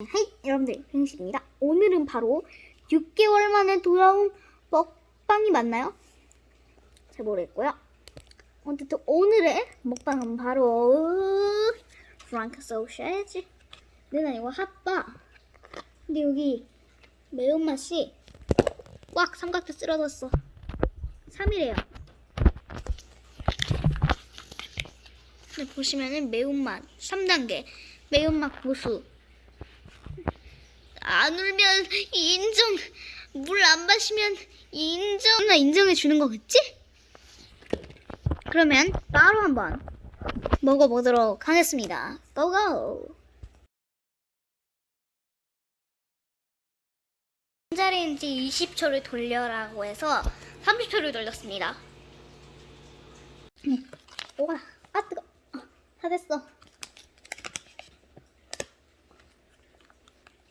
헤이 여러분들 뱅식입니다. 오늘은 바로 6개월 만에 돌아온 먹방이 맞나요? 잘 모르겠고요. 어쨌든 오늘의 먹방은 바로 프랑크 소시지 는 아니고 핫바 근데 여기 매운맛이 꽉 삼각대 쓰러졌어 3이래요 보시면은 매운맛 3단계 매운맛 고수 안 울면 인정 물 안 마시면 인정 나 인정해 주는 거겠지? 그러면 바로 한번 먹어보도록 하겠습니다. 고고! 전자레인지 20초를 돌려라고 해서 30초를 돌렸습니다. 네. 와, 아 뜨거. 어, 다 됐어.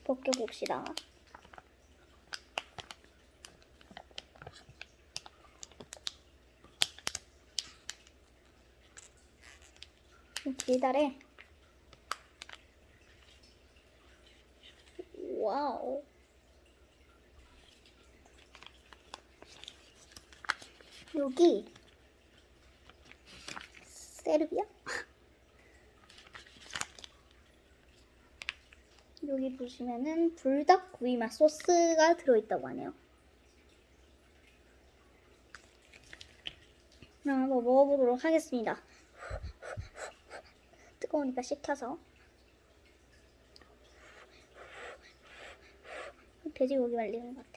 벗겨봅시다. 기다래. 와우. 여기 세르비아? 여기 보시면은 불닭 구이 맛 소스가 들어있다고 하네요. 그럼 한번 먹어보도록 하겠습니다. 뜨거우니까 식혀서 돼지고기 말리는 것 같아.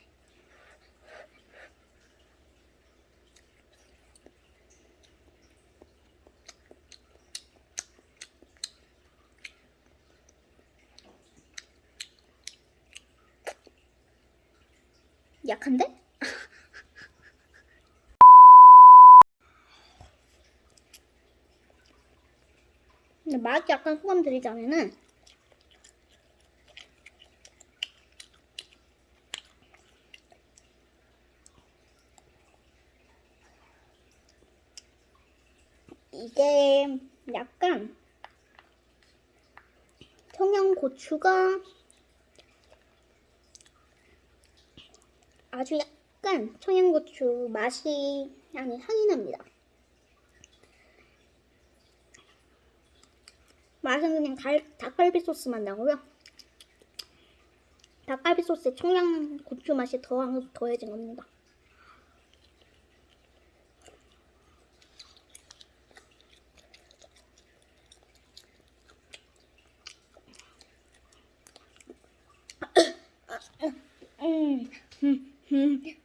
약한데? 근데 맛이 약간 소감 드리자면은 이게 약간 청양고추가 아주 약간 청양고추 맛이 아니 향이 납니다. 맛은 그냥 달, 닭갈비 소스만 나고요. 닭갈비 소스에 청양고추 맛이 더, 더해진 겁니다. 음, 음, 음, 음, 뼈, 뼈,